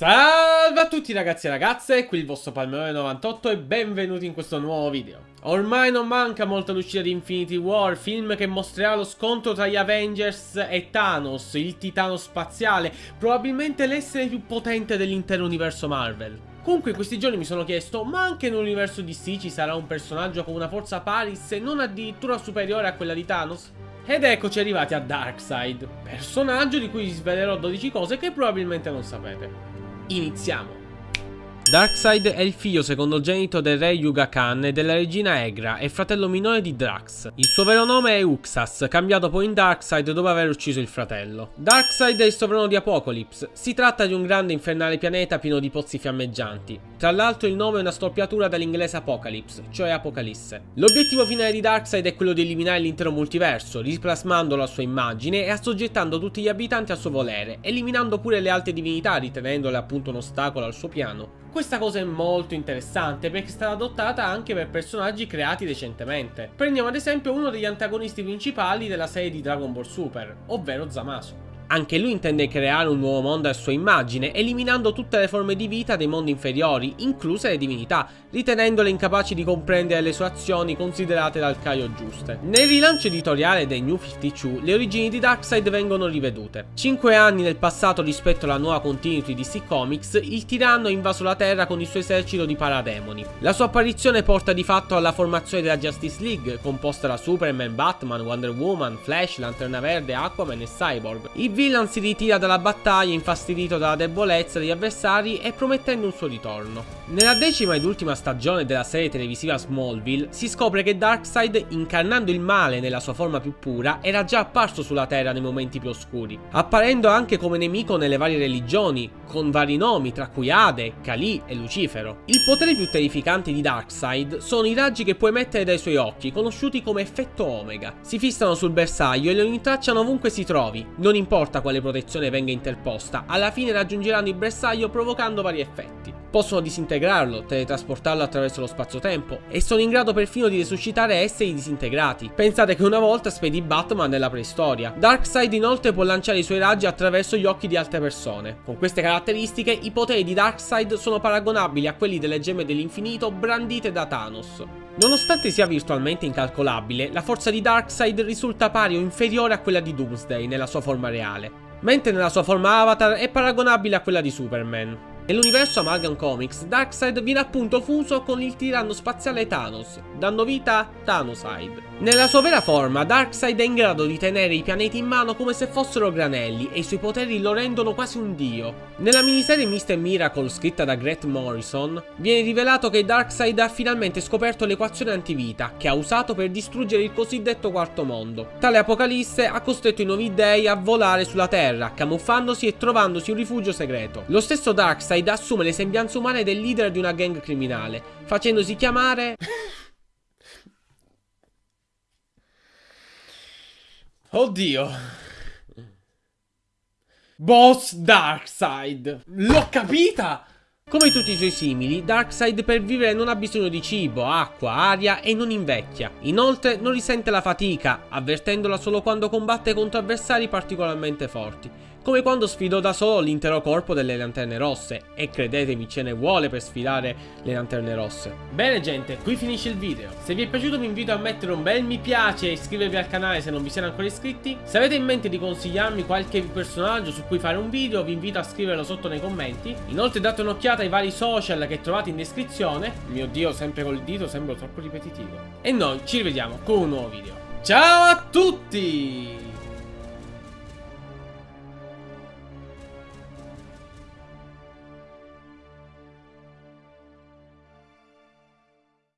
Salve a tutti ragazzi e ragazze, qui il vostro Palmerone98 e benvenuti in questo nuovo video. Ormai non manca molto l'uscita di Infinity War, film che mostrerà lo scontro tra gli Avengers e Thanos, il titano spaziale, probabilmente l'essere più potente dell'intero universo Marvel. Comunque in questi giorni mi sono chiesto, ma anche nell'universo DC ci sarà un personaggio con una forza pari se non addirittura superiore a quella di Thanos? Ed eccoci arrivati a Darkseid, personaggio di cui vi svelerò 12 cose che probabilmente non sapete. Iniziamo! Darkseid è il figlio secondogenito del re Yuga Khan e della regina Egra e fratello minore di Drax. Il suo vero nome è Uxas, cambiato poi in Darkseid dopo aver ucciso il fratello. Darkseid è il sovrano di Apocalypse. Si tratta di un grande infernale pianeta pieno di pozzi fiammeggianti. Tra l'altro il nome è una storpiatura dall'inglese Apocalypse, cioè Apocalisse. L'obiettivo finale di Darkseid è quello di eliminare l'intero multiverso, riplasmandolo a sua immagine e assoggettando tutti gli abitanti al suo volere, eliminando pure le alte divinità ritenendole appunto un ostacolo al suo piano. Questa cosa è molto interessante perché è stata adottata anche per personaggi creati recentemente. Prendiamo ad esempio uno degli antagonisti principali della serie di Dragon Ball Super, ovvero Zamasu. Anche lui intende creare un nuovo mondo a sua immagine, eliminando tutte le forme di vita dei mondi inferiori, incluse le divinità, ritenendole incapaci di comprendere le sue azioni considerate dal Caio giuste. Nel rilancio editoriale dei New 52, le origini di Darkseid vengono rivedute. Cinque anni nel passato rispetto alla nuova continuity di DC Comics, il tiranno ha invaso la Terra con il suo esercito di parademoni. La sua apparizione porta di fatto alla formazione della Justice League, composta da Superman, Batman, Wonder Woman, Flash, Lanterna Verde, Aquaman e Cyborg. Il villain si ritira dalla battaglia infastidito dalla debolezza degli avversari e promettendo un suo ritorno. Nella decima ed ultima stagione della serie televisiva Smallville si scopre che Darkseid, incarnando il male nella sua forma più pura, era già apparso sulla Terra nei momenti più oscuri, apparendo anche come nemico nelle varie religioni, con vari nomi tra cui Ade, Kali e Lucifero. Il potere più terrificante di Darkseid sono i raggi che può emettere dai suoi occhi, conosciuti come effetto Omega. Si fissano sul bersaglio e lo intracciano ovunque si trovi, non importa quale protezione venga interposta, alla fine raggiungeranno il bersaglio provocando vari effetti. Possono disintegrarlo, teletrasportarlo attraverso lo spazio-tempo e sono in grado perfino di resuscitare esseri disintegrati. Pensate che una volta spedì Batman nella preistoria. Darkseid inoltre può lanciare i suoi raggi attraverso gli occhi di altre persone. Con queste caratteristiche i poteri di Darkseid sono paragonabili a quelli delle gemme dell'infinito brandite da Thanos. Nonostante sia virtualmente incalcolabile, la forza di Darkseid risulta pari o inferiore a quella di Doomsday nella sua forma reale, mentre nella sua forma avatar è paragonabile a quella di Superman. Nell'universo Amalgam Comics, Darkseid viene appunto fuso con il tiranno spaziale Thanos, dando vita a Thanoside. Nella sua vera forma, Darkseid è in grado di tenere i pianeti in mano come se fossero granelli e i suoi poteri lo rendono quasi un dio. Nella miniserie Mr. Miracle scritta da Grant Morrison, viene rivelato che Darkseid ha finalmente scoperto l'equazione antivita che ha usato per distruggere il cosiddetto quarto mondo. Tale apocalisse ha costretto i nuovi dei a volare sulla Terra, camuffandosi e trovandosi un rifugio segreto. Lo stesso Darkseid Darkseid assume le sembianze umane del leader di una gang criminale, facendosi chiamare... Oddio. Boss Darkseid. L'ho capita! Come tutti i suoi simili, Darkseid per vivere non ha bisogno di cibo, acqua, aria e non invecchia. Inoltre non risente la fatica, avvertendola solo quando combatte contro avversari particolarmente forti come quando sfidò da solo l'intero corpo delle lanterne rosse, e credetemi ce ne vuole per sfidare le lanterne rosse. Bene gente, qui finisce il video. Se vi è piaciuto vi invito a mettere un bel mi piace e iscrivervi al canale se non vi siete ancora iscritti. Se avete in mente di consigliarmi qualche personaggio su cui fare un video, vi invito a scriverlo sotto nei commenti. Inoltre date un'occhiata ai vari social che trovate in descrizione. Mio dio, sempre col dito, sembro troppo ripetitivo. E noi ci rivediamo con un nuovo video. Ciao a tutti!